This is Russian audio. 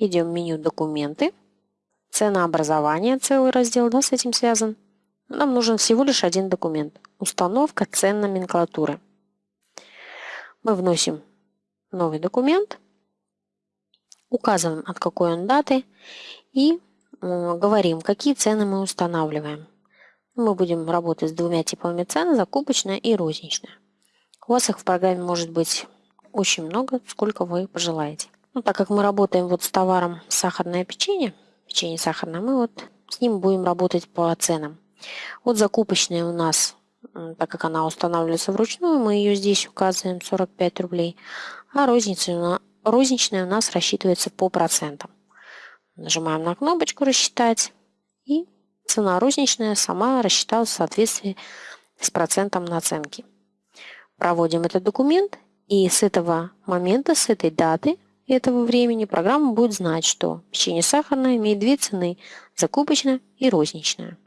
Идем в меню «Документы». Ценообразование, целый раздел да, с этим связан. Нам нужен всего лишь один документ. Установка цен номенклатуры. Мы вносим новый документ, указываем от какой он даты и говорим, какие цены мы устанавливаем. Мы будем работать с двумя типами цен, закупочная и розничная. У вас их в программе может быть очень много, сколько вы пожелаете. Ну, так как мы работаем вот с товаром сахарное печенье, печенье сахарное, мы вот с ним будем работать по ценам. Вот закупочная у нас, так как она устанавливается вручную, мы ее здесь указываем 45 рублей, а розничная, розничная у нас рассчитывается по процентам. Нажимаем на кнопочку «Рассчитать» и цена розничная сама рассчиталась в соответствии с процентом наценки. Проводим этот документ, и с этого момента, с этой даты, этого времени программа будет знать, что печенье сахарное имеет две цены – закупочная и розничная.